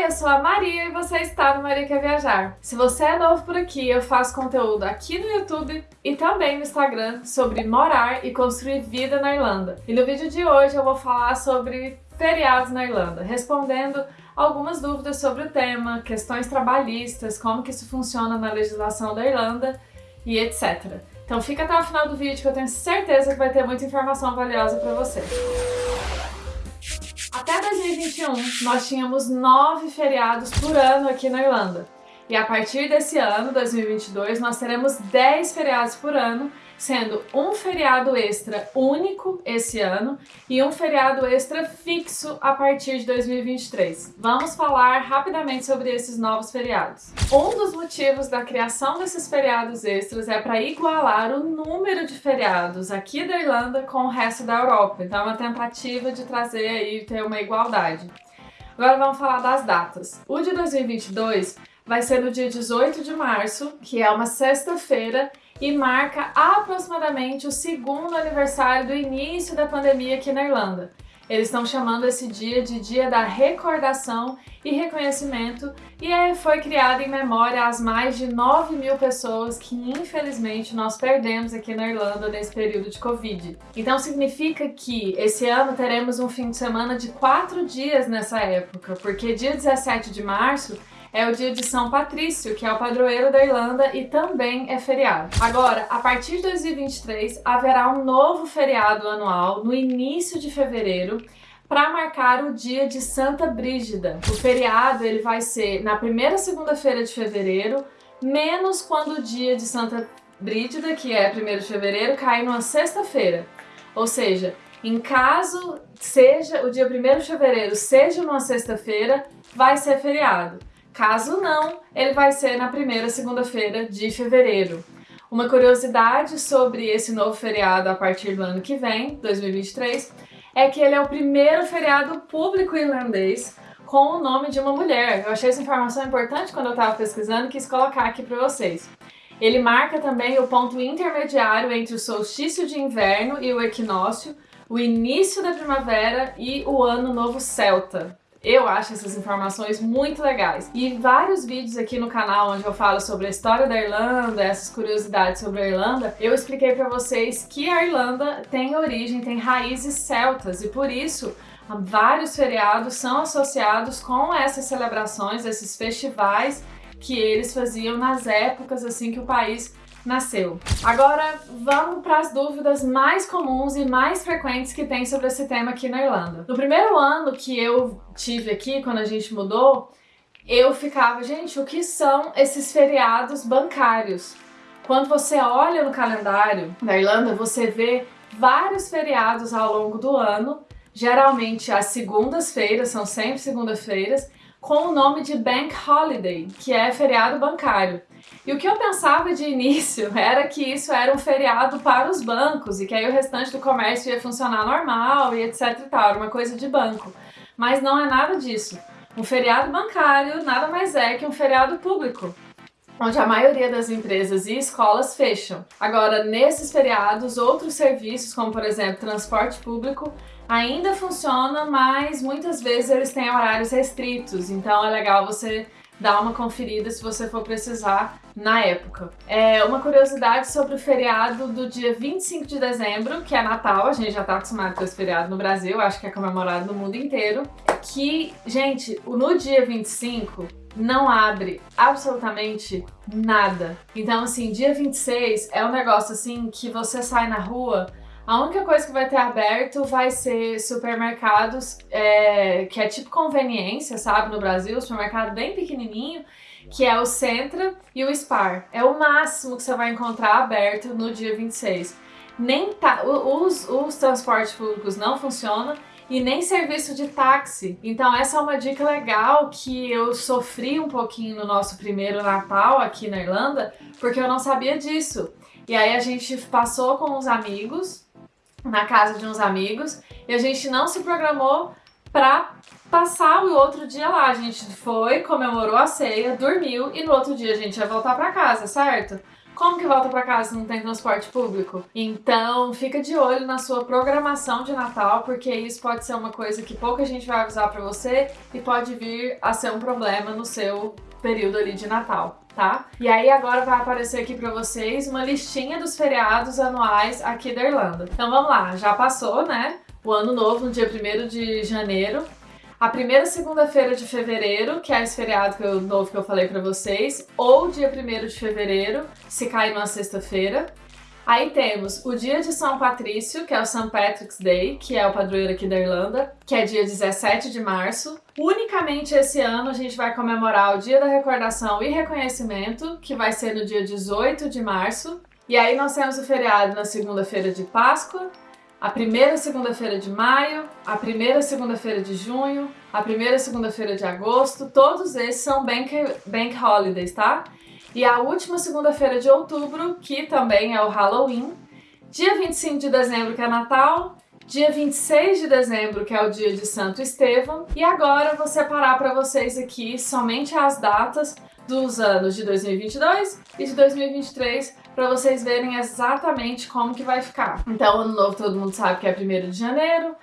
Oi, eu sou a Maria e você está no Maria Quer Viajar. Se você é novo por aqui, eu faço conteúdo aqui no YouTube e também no Instagram sobre morar e construir vida na Irlanda. E no vídeo de hoje eu vou falar sobre feriados na Irlanda, respondendo algumas dúvidas sobre o tema, questões trabalhistas, como que isso funciona na legislação da Irlanda e etc. Então fica até o final do vídeo que eu tenho certeza que vai ter muita informação valiosa para você. Até 2021, nós tínhamos nove feriados por ano aqui na Irlanda. E a partir desse ano, 2022, nós teremos 10 feriados por ano, sendo um feriado extra único esse ano e um feriado extra fixo a partir de 2023. Vamos falar rapidamente sobre esses novos feriados. Um dos motivos da criação desses feriados extras é para igualar o número de feriados aqui da Irlanda com o resto da Europa. Então é uma tentativa de trazer aí ter uma igualdade. Agora vamos falar das datas. O de 2022 vai ser no dia 18 de março, que é uma sexta-feira, e marca aproximadamente o segundo aniversário do início da pandemia aqui na Irlanda. Eles estão chamando esse dia de Dia da Recordação e Reconhecimento e é, foi criado em memória às mais de 9 mil pessoas que infelizmente nós perdemos aqui na Irlanda nesse período de Covid. Então significa que esse ano teremos um fim de semana de quatro dias nessa época, porque dia 17 de março é o dia de São Patrício, que é o padroeiro da Irlanda e também é feriado. Agora, a partir de 2023, haverá um novo feriado anual no início de fevereiro, para marcar o dia de Santa Brígida. O feriado ele vai ser na primeira segunda-feira de fevereiro, menos quando o dia de Santa Brígida, que é 1 de fevereiro, cai numa sexta-feira. Ou seja, em caso seja o dia 1 de fevereiro seja numa sexta-feira, vai ser feriado. Caso não, ele vai ser na primeira segunda-feira de fevereiro. Uma curiosidade sobre esse novo feriado a partir do ano que vem, 2023, é que ele é o primeiro feriado público irlandês com o nome de uma mulher. Eu achei essa informação importante quando eu estava pesquisando e quis colocar aqui para vocês. Ele marca também o ponto intermediário entre o solstício de inverno e o equinócio, o início da primavera e o ano novo celta. Eu acho essas informações muito legais. E vários vídeos aqui no canal onde eu falo sobre a história da Irlanda, essas curiosidades sobre a Irlanda, eu expliquei para vocês que a Irlanda tem origem, tem raízes celtas e por isso vários feriados são associados com essas celebrações, esses festivais que eles faziam nas épocas assim que o país nasceu. Agora vamos para as dúvidas mais comuns e mais frequentes que tem sobre esse tema aqui na Irlanda. No primeiro ano que eu tive aqui, quando a gente mudou, eu ficava, gente, o que são esses feriados bancários? Quando você olha no calendário da Irlanda, você vê vários feriados ao longo do ano, geralmente as segundas-feiras, são sempre segundas-feiras, com o nome de Bank Holiday, que é feriado bancário. E o que eu pensava de início era que isso era um feriado para os bancos e que aí o restante do comércio ia funcionar normal e etc e tal, era uma coisa de banco. Mas não é nada disso. Um feriado bancário nada mais é que um feriado público onde a maioria das empresas e escolas fecham. Agora, nesses feriados, outros serviços, como por exemplo transporte público, ainda funciona, mas muitas vezes eles têm horários restritos, então é legal você dar uma conferida se você for precisar na época. É uma curiosidade sobre o feriado do dia 25 de dezembro, que é Natal, a gente já tá acostumado com esse feriado no Brasil, acho que é comemorado no mundo inteiro, que, gente, no dia 25 não abre absolutamente nada. Então, assim, dia 26 é um negócio assim que você sai na rua a única coisa que vai ter aberto vai ser supermercados, é, que é tipo conveniência, sabe, no Brasil, supermercado bem pequenininho, que é o Centra e o Spar. É o máximo que você vai encontrar aberto no dia 26. Nem tá, os, os transportes públicos não funcionam e nem serviço de táxi. Então essa é uma dica legal que eu sofri um pouquinho no nosso primeiro Natal aqui na Irlanda, porque eu não sabia disso. E aí a gente passou com os amigos na casa de uns amigos e a gente não se programou pra passar o outro dia lá. A gente foi, comemorou a ceia, dormiu e no outro dia a gente ia voltar pra casa, certo? Como que volta para casa se não tem transporte público? Então, fica de olho na sua programação de Natal, porque isso pode ser uma coisa que pouca gente vai avisar para você e pode vir a ser um problema no seu período ali de Natal, tá? E aí agora vai aparecer aqui para vocês uma listinha dos feriados anuais aqui da Irlanda. Então vamos lá, já passou, né? O ano novo no dia 1 de janeiro. A primeira segunda-feira de fevereiro, que é esse feriado que eu, novo que eu falei para vocês, ou dia 1 de fevereiro, se cair numa sexta-feira. Aí temos o dia de São Patrício, que é o St. Patrick's Day, que é o padroeiro aqui da Irlanda, que é dia 17 de março. Unicamente esse ano a gente vai comemorar o Dia da Recordação e Reconhecimento, que vai ser no dia 18 de março. E aí nós temos o feriado na segunda-feira de Páscoa, a primeira segunda-feira de maio, a primeira segunda-feira de junho, a primeira segunda-feira de agosto, todos esses são bank, bank holidays, tá? E a última segunda-feira de outubro, que também é o Halloween, dia 25 de dezembro, que é Natal, dia 26 de dezembro, que é o dia de Santo Estevão, e agora vou separar para vocês aqui somente as datas dos anos de 2022 e de 2023 para vocês verem exatamente como que vai ficar. Então, ano novo todo mundo sabe que é 1 de janeiro,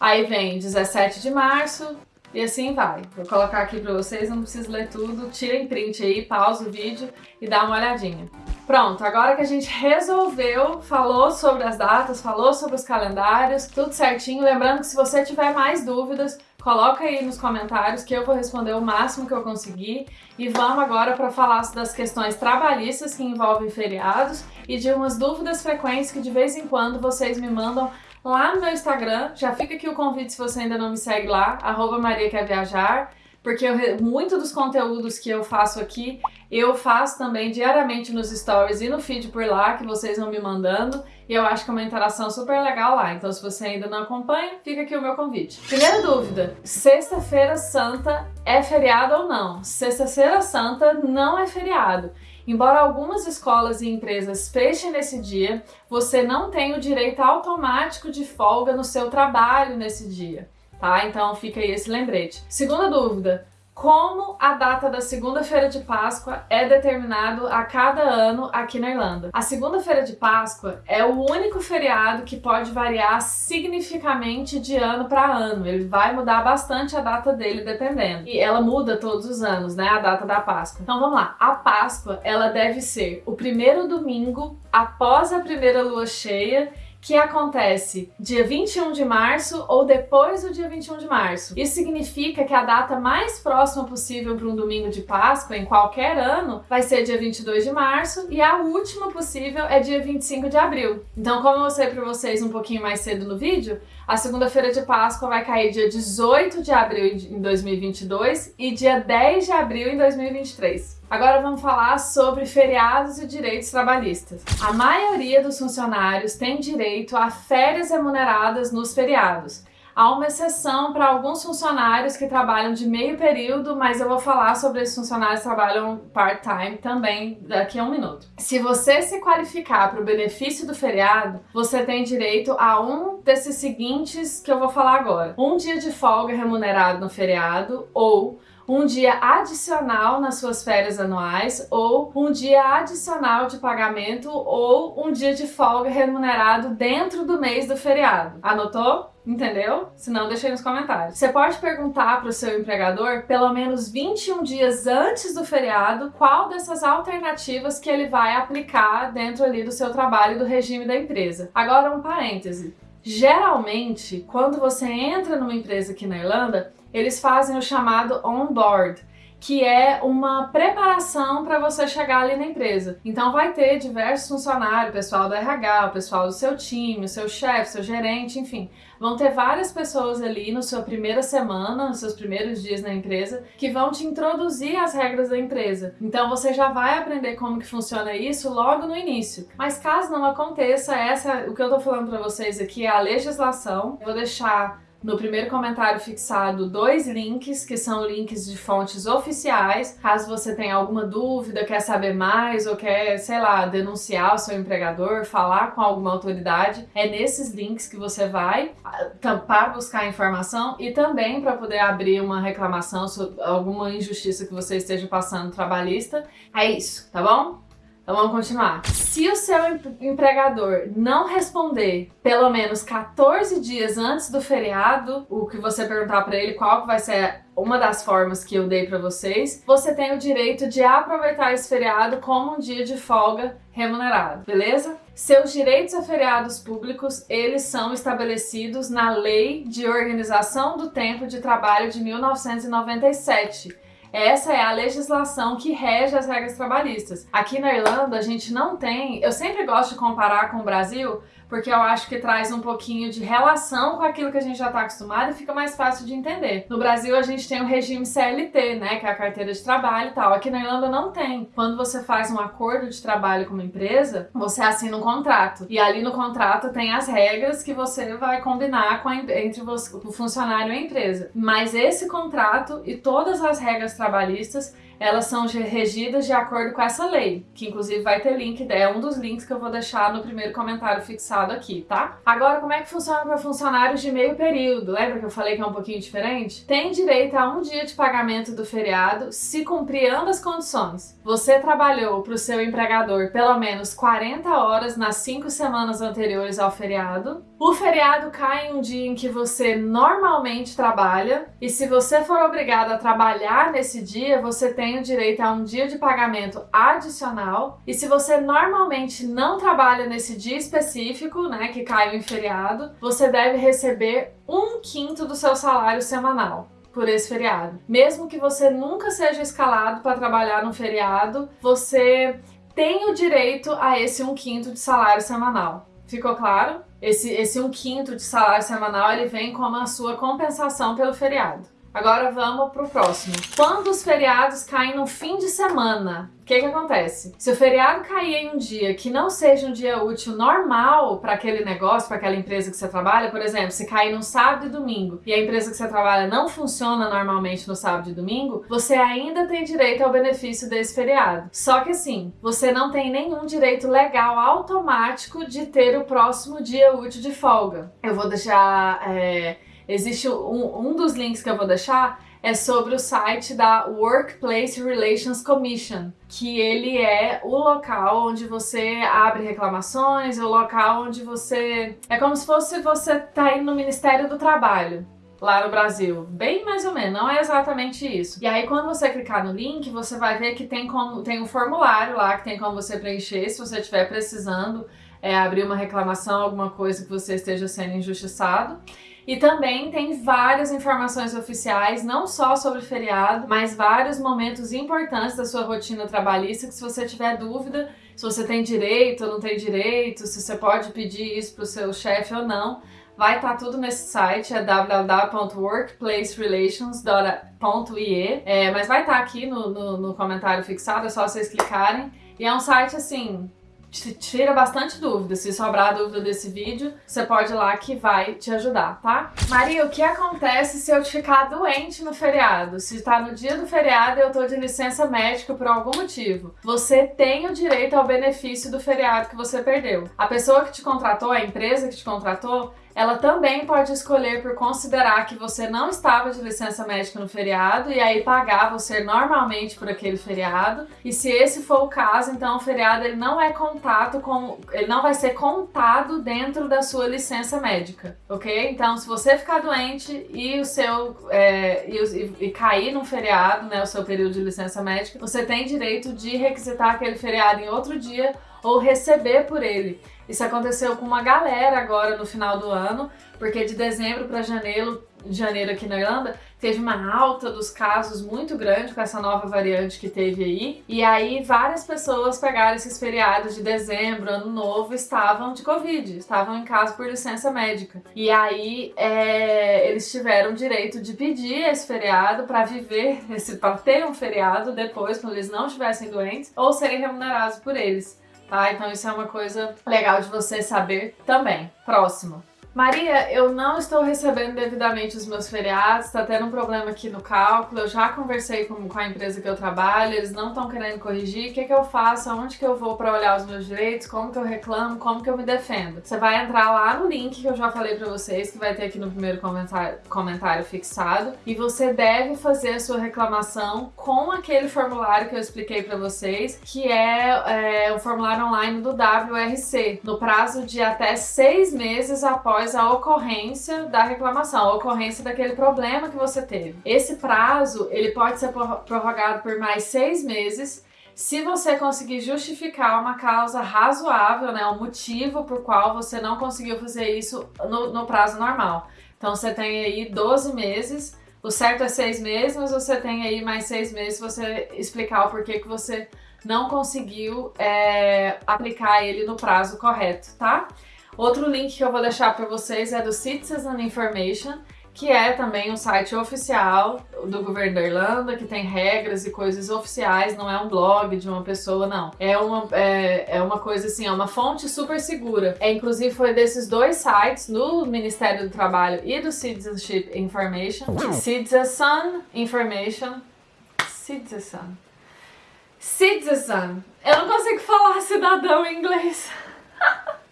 aí vem 17 de março, e assim vai. Vou colocar aqui para vocês, não preciso ler tudo. Tirem print aí, pausa o vídeo e dá uma olhadinha. Pronto, agora que a gente resolveu, falou sobre as datas, falou sobre os calendários, tudo certinho. Lembrando que se você tiver mais dúvidas, coloca aí nos comentários que eu vou responder o máximo que eu conseguir. E vamos agora para falar das questões trabalhistas que envolvem feriados e de umas dúvidas frequentes que de vez em quando vocês me mandam lá no meu Instagram. Já fica aqui o convite se você ainda não me segue lá, arroba Maria Quer Viajar porque eu, muito dos conteúdos que eu faço aqui, eu faço também diariamente nos stories e no feed por lá, que vocês vão me mandando, e eu acho que é uma interação super legal lá. Então, se você ainda não acompanha, fica aqui o meu convite. Primeira dúvida: Sexta-feira Santa é feriado ou não? Sexta-feira Santa não é feriado. Embora algumas escolas e empresas fechem nesse dia, você não tem o direito automático de folga no seu trabalho nesse dia tá? Então fica aí esse lembrete. Segunda dúvida, como a data da segunda-feira de Páscoa é determinado a cada ano aqui na Irlanda. A segunda-feira de Páscoa é o único feriado que pode variar significativamente de ano para ano. Ele vai mudar bastante a data dele dependendo. E ela muda todos os anos, né, a data da Páscoa. Então vamos lá. A Páscoa, ela deve ser o primeiro domingo após a primeira lua cheia que acontece dia 21 de março ou depois do dia 21 de março. Isso significa que a data mais próxima possível para um domingo de Páscoa em qualquer ano vai ser dia 22 de março e a última possível é dia 25 de abril. Então, como eu mostrei para vocês um pouquinho mais cedo no vídeo, a segunda-feira de Páscoa vai cair dia 18 de abril em 2022 e dia 10 de abril em 2023. Agora vamos falar sobre feriados e direitos trabalhistas. A maioria dos funcionários tem direito a férias remuneradas nos feriados. Há uma exceção para alguns funcionários que trabalham de meio período, mas eu vou falar sobre esses funcionários que trabalham part-time também daqui a um minuto. Se você se qualificar para o benefício do feriado, você tem direito a um desses seguintes que eu vou falar agora: um dia de folga remunerado no feriado ou um dia adicional nas suas férias anuais ou um dia adicional de pagamento ou um dia de folga remunerado dentro do mês do feriado. Anotou? Entendeu? Se não, deixa aí nos comentários. Você pode perguntar para o seu empregador, pelo menos 21 dias antes do feriado, qual dessas alternativas que ele vai aplicar dentro ali do seu trabalho e do regime da empresa. Agora um parêntese. Geralmente, quando você entra numa empresa aqui na Irlanda, eles fazem o chamado on-board, que é uma preparação para você chegar ali na empresa. Então vai ter diversos funcionários, pessoal do RH, o pessoal do seu time, o seu chefe, seu gerente, enfim. Vão ter várias pessoas ali na sua primeira semana, nos seus primeiros dias na empresa, que vão te introduzir as regras da empresa. Então você já vai aprender como que funciona isso logo no início. Mas caso não aconteça, essa o que eu tô falando para vocês aqui é a legislação. Eu vou deixar no primeiro comentário fixado dois links, que são links de fontes oficiais. Caso você tenha alguma dúvida, quer saber mais ou quer, sei lá, denunciar o seu empregador, falar com alguma autoridade, é nesses links que você vai para buscar informação e também para poder abrir uma reclamação sobre alguma injustiça que você esteja passando trabalhista. É isso, tá bom? Então vamos continuar. Se o seu empregador não responder pelo menos 14 dias antes do feriado, o que você perguntar para ele qual vai ser uma das formas que eu dei para vocês, você tem o direito de aproveitar esse feriado como um dia de folga remunerado, beleza? Seus direitos a feriados públicos, eles são estabelecidos na Lei de Organização do Tempo de Trabalho de 1997. Essa é a legislação que rege as regras trabalhistas. Aqui na Irlanda a gente não tem, eu sempre gosto de comparar com o Brasil, porque eu acho que traz um pouquinho de relação com aquilo que a gente já está acostumado e fica mais fácil de entender. No Brasil a gente tem o regime CLT, né, que é a carteira de trabalho e tal. Aqui na Irlanda não tem. Quando você faz um acordo de trabalho com uma empresa, você assina um contrato. E ali no contrato tem as regras que você vai combinar com a, entre você, o funcionário e a empresa. Mas esse contrato e todas as regras trabalhistas elas são regidas de acordo com essa lei, que inclusive vai ter link, é um dos links que eu vou deixar no primeiro comentário fixado aqui, tá? Agora, como é que funciona para funcionários de meio período? Lembra que eu falei que é um pouquinho diferente? Tem direito a um dia de pagamento do feriado se cumprir ambas condições. Você trabalhou para o seu empregador pelo menos 40 horas nas 5 semanas anteriores ao feriado. O feriado cai em um dia em que você normalmente trabalha e se você for obrigado a trabalhar nesse dia, você tem tem o direito a um dia de pagamento adicional. E se você normalmente não trabalha nesse dia específico, né, que caiu em feriado, você deve receber um quinto do seu salário semanal por esse feriado. Mesmo que você nunca seja escalado para trabalhar no feriado, você tem o direito a esse um quinto de salário semanal. Ficou claro? Esse, esse um quinto de salário semanal ele vem como a sua compensação pelo feriado. Agora vamos pro próximo. Quando os feriados caem no fim de semana, o que que acontece? Se o feriado cair em um dia que não seja um dia útil normal para aquele negócio, para aquela empresa que você trabalha, por exemplo, se cair no sábado e domingo e a empresa que você trabalha não funciona normalmente no sábado e domingo, você ainda tem direito ao benefício desse feriado. Só que assim, você não tem nenhum direito legal automático de ter o próximo dia útil de folga. Eu vou deixar é, Existe um, um dos links que eu vou deixar é sobre o site da Workplace Relations Commission, que ele é o local onde você abre reclamações, é o local onde você... É como se fosse você tá indo no Ministério do Trabalho, lá no Brasil. Bem mais ou menos, não é exatamente isso. E aí quando você clicar no link, você vai ver que tem, como, tem um formulário lá que tem como você preencher se você estiver precisando é, abrir uma reclamação, alguma coisa que você esteja sendo injustiçado. E também tem várias informações oficiais, não só sobre feriado, mas vários momentos importantes da sua rotina trabalhista que se você tiver dúvida se você tem direito ou não tem direito, se você pode pedir isso para o seu chefe ou não, vai estar tá tudo nesse site, é www.workplacerelations.ie, é, mas vai estar tá aqui no, no, no comentário fixado, é só vocês clicarem. E é um site assim, tira bastante dúvida. Se sobrar dúvida desse vídeo, você pode ir lá que vai te ajudar, tá? Maria, o que acontece se eu ficar doente no feriado? Se tá no dia do feriado e eu tô de licença médica por algum motivo. Você tem o direito ao benefício do feriado que você perdeu. A pessoa que te contratou, a empresa que te contratou, ela também pode escolher por considerar que você não estava de licença médica no feriado e aí pagar você normalmente por aquele feriado. E se esse for o caso, então o feriado ele não é contato com, ele não vai ser contado dentro da sua licença médica, ok? Então, se você ficar doente e o seu é, e, e, cair num feriado, né, o seu período de licença médica, você tem direito de requisitar aquele feriado em outro dia ou receber por ele. Isso aconteceu com uma galera agora no final do ano, porque de dezembro para janeiro, janeiro aqui na Irlanda, teve uma alta dos casos muito grande com essa nova variante que teve aí. E aí várias pessoas pegaram esses feriados de dezembro, ano novo, estavam de Covid, estavam em casa por licença médica. E aí é, eles tiveram direito de pedir esse feriado para viver, para ter um feriado depois, quando eles não estivessem doentes, ou serem remunerados por eles tá? Então isso é uma coisa legal de você saber também. Próximo. Maria, eu não estou recebendo devidamente os meus feriados, tá tendo um problema aqui no cálculo, eu já conversei com, com a empresa que eu trabalho, eles não estão querendo corrigir, o que, que eu faço, aonde que eu vou para olhar os meus direitos, como que eu reclamo, como que eu me defendo. Você vai entrar lá no link que eu já falei para vocês, que vai ter aqui no primeiro comentário, comentário fixado, e você deve fazer a sua reclamação com aquele formulário que eu expliquei para vocês, que é, é o formulário online do WRC, no prazo de até seis meses após após a ocorrência da reclamação, a ocorrência daquele problema que você teve. Esse prazo, ele pode ser prorrogado por mais seis meses, se você conseguir justificar uma causa razoável, né, um motivo por qual você não conseguiu fazer isso no, no prazo normal. Então você tem aí 12 meses, o certo é seis meses, mas você tem aí mais seis meses você explicar o porquê que você não conseguiu é, aplicar ele no prazo correto, tá? Outro link que eu vou deixar para vocês é do Citizen Information, que é também um site oficial do governo da Irlanda, que tem regras e coisas oficiais, não é um blog de uma pessoa, não. É uma, é, é uma coisa assim, é uma fonte super segura. É, inclusive foi desses dois sites, do Ministério do Trabalho e do Citizenship Information, Citizen Information, Citizen, Citizen. Eu não consigo falar cidadão em inglês.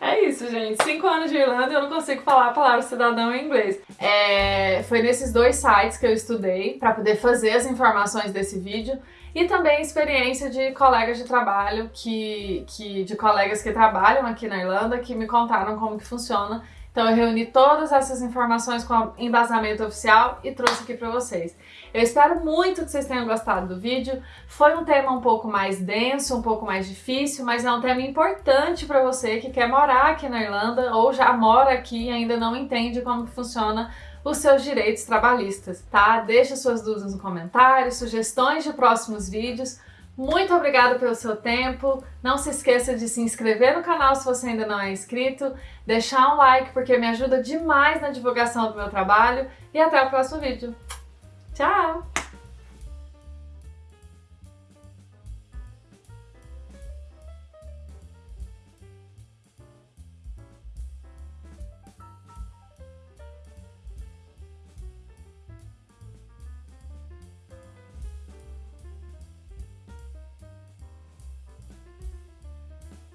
É isso, gente. Cinco anos de Irlanda e eu não consigo falar a palavra cidadão em inglês. É, foi nesses dois sites que eu estudei para poder fazer as informações desse vídeo e também experiência de colegas de trabalho que, que de colegas que trabalham aqui na Irlanda que me contaram como que funciona então eu reuni todas essas informações com embasamento oficial e trouxe aqui para vocês. Eu espero muito que vocês tenham gostado do vídeo. Foi um tema um pouco mais denso, um pouco mais difícil, mas é um tema importante para você que quer morar aqui na Irlanda ou já mora aqui e ainda não entende como funciona os seus direitos trabalhistas, tá? Deixa suas dúvidas no comentário, sugestões de próximos vídeos. Muito obrigada pelo seu tempo. Não se esqueça de se inscrever no canal se você ainda não é inscrito, deixar um like porque me ajuda demais na divulgação do meu trabalho e até o próximo vídeo. Tchau!